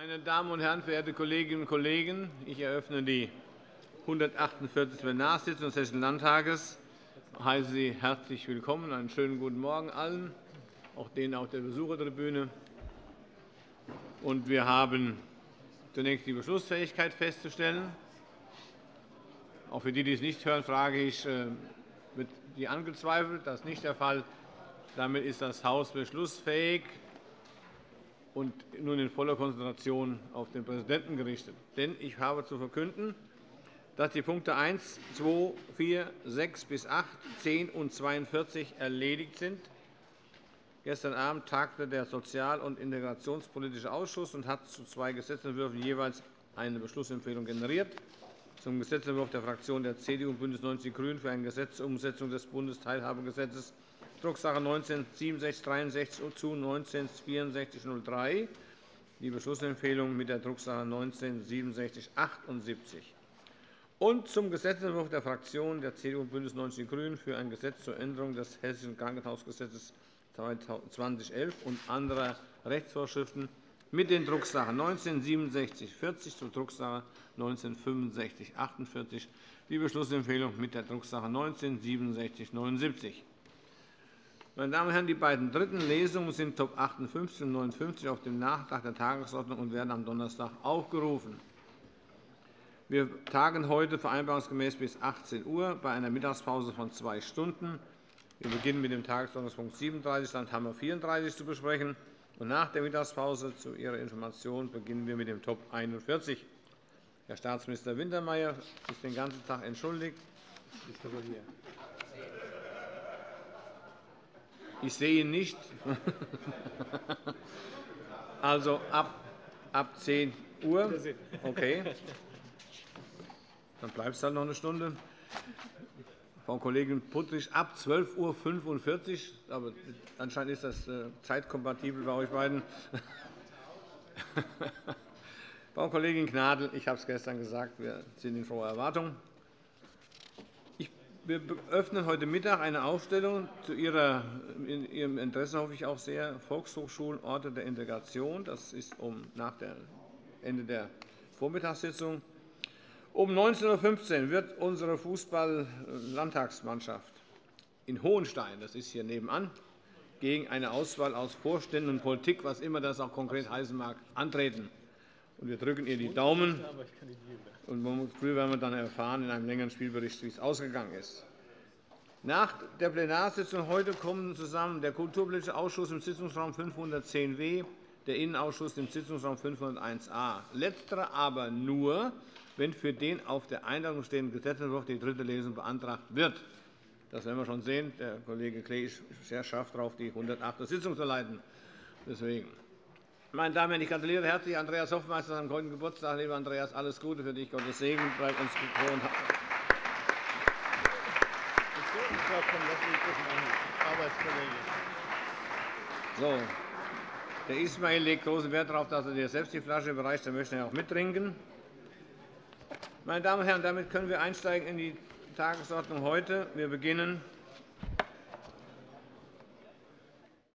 Meine Damen und Herren, verehrte Kolleginnen und Kollegen! Ich eröffne die 148. Plenarsitzung des Hessischen Landtages. Ich heiße Sie herzlich willkommen. Einen schönen guten Morgen allen, auch denen auf der Besuchertribüne. Wir haben zunächst die Beschlussfähigkeit festzustellen. Auch für die, die es nicht hören, frage ich, äh, wird die angezweifelt? Das ist nicht der Fall. Damit ist das Haus beschlussfähig und nun in voller Konzentration auf den Präsidenten gerichtet. Denn ich habe zu verkünden, dass die Punkte 1, 2, 4, 6 bis 8, 10 und 42 erledigt sind. Gestern Abend tagte der Sozial- und Integrationspolitische Ausschuss und hat zu zwei Gesetzentwürfen jeweils eine Beschlussempfehlung generiert. Zum Gesetzentwurf der Fraktionen der CDU und BÜNDNIS 90 die GRÜNEN für eine Gesetzesumsetzung des Bundesteilhabegesetzes Drucksache 19-6763 zu 19-6403, die Beschlussempfehlung mit der Drucksache 19-6778 und zum Gesetzentwurf der Fraktionen der CDU und BÜNDNIS 90 die GRÜNEN für ein Gesetz zur Änderung des Hessischen Krankenhausgesetzes 2011 und anderer Rechtsvorschriften mit den Drucksachen 19-6740 zur Drucksache 19-6548, die Beschlussempfehlung mit der Drucksache 19-6779. Meine Damen und Herren, die beiden dritten Lesungen sind Top 58 und 59 auf dem Nachtrag der Tagesordnung und werden am Donnerstag aufgerufen. Wir tagen heute vereinbarungsgemäß bis 18 Uhr bei einer Mittagspause von zwei Stunden. Wir beginnen mit dem Tagesordnungspunkt 37, Landhammer 34 zu besprechen. Und nach der Mittagspause zu Ihrer Information beginnen wir mit dem Top 41. Herr Staatsminister Wintermeyer ist den ganzen Tag entschuldigt. Ist aber hier. Ich sehe ihn nicht. Also ab, ab 10 Uhr. Okay. Dann bleibt es halt noch eine Stunde. Frau Kollegin Puttrich, ab 12.45 Uhr. Aber anscheinend ist das äh, zeitkompatibel bei euch beiden. Frau Kollegin Gnadl, ich habe es gestern gesagt, wir sind in froher Erwartung. Wir öffnen heute Mittag eine Ausstellung zu Ihrer, in Ihrem Interesse hoffe ich auch sehr, Volkshochschulen Orte der Integration. Das ist um nach dem Ende der Vormittagssitzung. Um 19.15 Uhr wird unsere Fußball-Landtagsmannschaft in Hohenstein, das ist hier nebenan, gegen eine Auswahl aus Vorständen und Politik, was immer das auch konkret heißen mag, antreten. Wir drücken ihr die Daumen. Und früh werden wir dann erfahren in einem längeren Spielbericht, wie es ausgegangen ist. Nach der Plenarsitzung heute kommen zusammen der Kulturpolitische Ausschuss im Sitzungsraum 510w, der Innenausschuss im Sitzungsraum 501a. Letzterer aber nur, wenn für den auf der Einladung stehenden Gesetzentwurf die dritte Lesung beantragt wird. Das werden wir schon sehen. Der Kollege Klee ist sehr scharf darauf, die 108. Sitzung zu leiten. Deswegen. Meine Damen und Herren, ich gratuliere herzlich Andreas Hoffmeister am heutigen Geburtstag. Lieber Andreas, alles Gute für dich. Gottes Segen. Bleib uns gewohnt. So. Der Ismail legt großen Wert darauf, dass er dir selbst die Flasche überreicht. Er möchte auch mittrinken. Meine Damen und Herren, damit können wir einsteigen in die Tagesordnung heute. Wir beginnen